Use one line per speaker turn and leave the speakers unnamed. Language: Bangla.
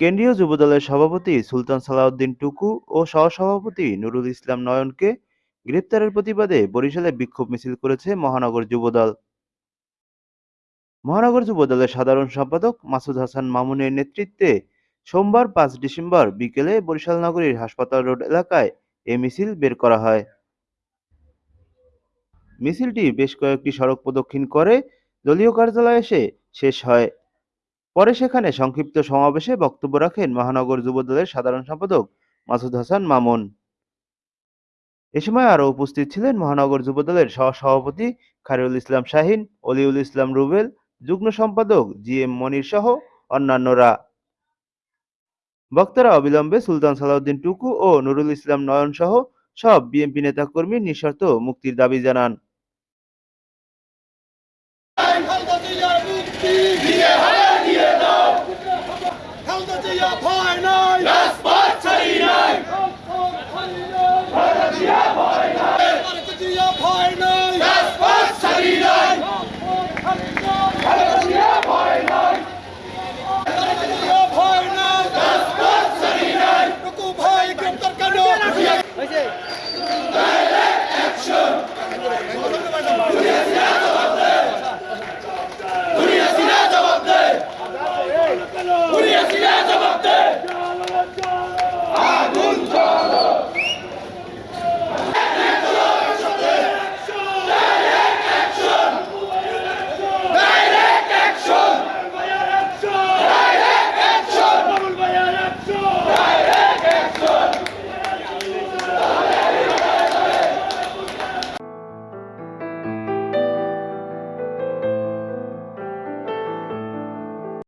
কেন্দ্রীয় যুবদলের সভাপতি সুলতান সালাউদ্দিন টুকু ও সহসভাপতি নুরুল ইসলাম নয়নকে গ্রেপ্তারের প্রতিবাদে বরিশালে বিক্ষোভ মিছিল করেছে মহানগর যুবদল। মহানগর যুবদলের সাধারণ সম্পাদক মাসুদ হাসান মামুনের নেতৃত্বে সোমবার পাঁচ ডিসেম্বর বিকেলে বরিশাল নগরীর হাসপাতাল রোড এলাকায় এ মিছিল বের করা হয়। মিছিলটি বেশ কয়েকটি সড়ক প্রদক্ষিণ করে দলীয় কার্যালয়ে এসে শেষ হয়। পরে সেখানে সংক্ষিপ্ত সমাবেশে বক্তব্য রাখেন মহানগর যুবদলের সাধারণ সম্পাদক মাসুদ হাসান মামুন এ সময় আরও উপস্থিত ছিলেন মহানগর যুবদলের সহসভাপতি খারিউল ইসলাম শাহিন অলিউল ইসলাম রুবেল যুগ্ম সম্পাদক জি এম মনির সহ অন্যান্যরা বক্তারা অবিলম্বে সুলতান সালাউদ্দিন টুকু ও নুরুল ইসলাম নয়ন সহ সব বিএনপি নেতাকর্মীর নিঃশর্ত মুক্তির দাবি জানান Philadelphia Pioneers!